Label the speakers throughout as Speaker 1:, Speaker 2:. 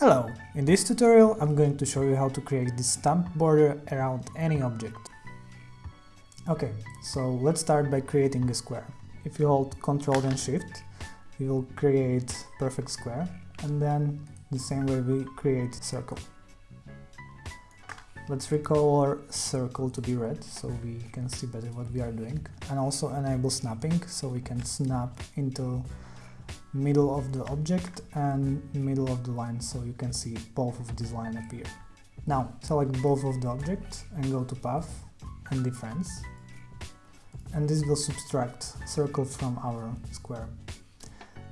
Speaker 1: Hello! In this tutorial I'm going to show you how to create this stamp border around any object. Okay, so let's start by creating a square. If you hold Ctrl and Shift, you will create perfect square and then the same way we create circle. Let's recolor circle to be red so we can see better what we are doing and also enable snapping so we can snap into middle of the object and middle of the line so you can see both of these lines appear. Now select both of the objects and go to path and difference and this will subtract circle from our square.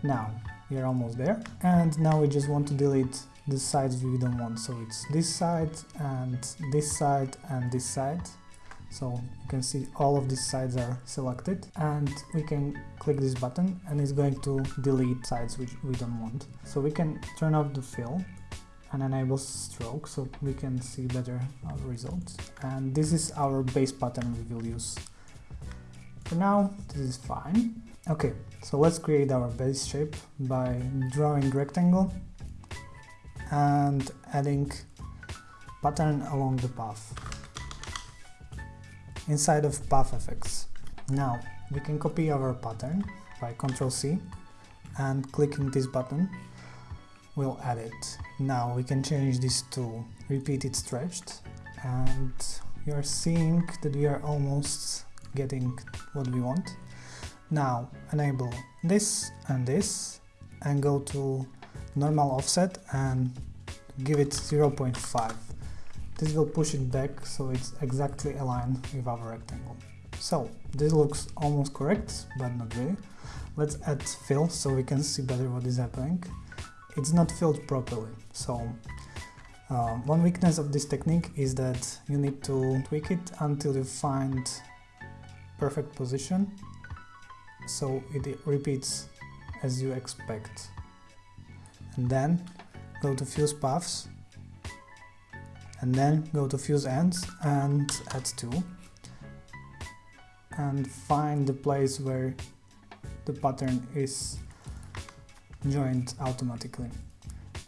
Speaker 1: Now we are almost there and now we just want to delete the sides we don't want so it's this side and this side and this side so you can see all of these sides are selected and we can click this button and it's going to delete sides which we don't want. So we can turn off the fill and enable stroke so we can see better our results. And this is our base pattern we will use. For now this is fine. Okay so let's create our base shape by drawing rectangle and adding pattern along the path inside of path effects. Now we can copy our pattern by Ctrl C and clicking this button will add it. Now we can change this to repeated stretched and we are seeing that we are almost getting what we want. Now enable this and this and go to normal offset and give it 0.5 this will push it back so it's exactly aligned with our rectangle. So this looks almost correct but not really. Let's add fill so we can see better what is happening. It's not filled properly so uh, one weakness of this technique is that you need to tweak it until you find perfect position. So it repeats as you expect. And then go to fuse paths and then go to fuse ends and add 2 and find the place where the pattern is joined automatically.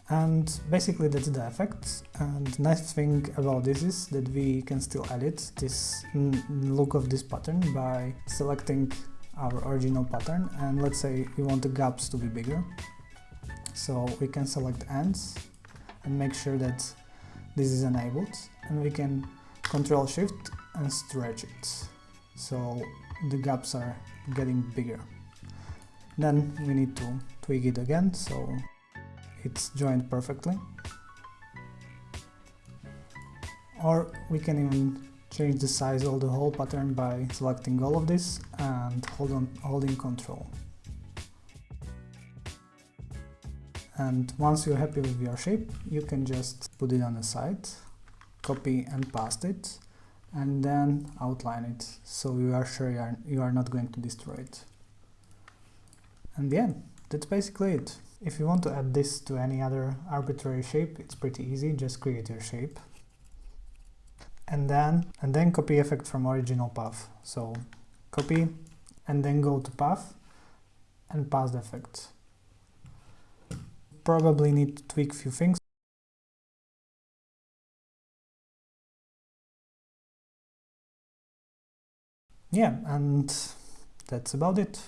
Speaker 1: And basically that's the effect. And nice thing about this is that we can still edit this look of this pattern by selecting our original pattern. And let's say we want the gaps to be bigger. So we can select ends and make sure that this is enabled and we can control shift and stretch it. So the gaps are getting bigger. Then we need to tweak it again so it's joined perfectly. Or we can even change the size of the whole pattern by selecting all of this and hold on, holding control and once you're happy with your shape you can just put it on the side copy and paste it and then outline it. So you are sure you are, you are not going to destroy it. And yeah that's basically it. If you want to add this to any other arbitrary shape it's pretty easy. Just create your shape. And then and then copy effect from original path. So copy and then go to path and pass the effect probably need to tweak a few things. Yeah, and that's about it.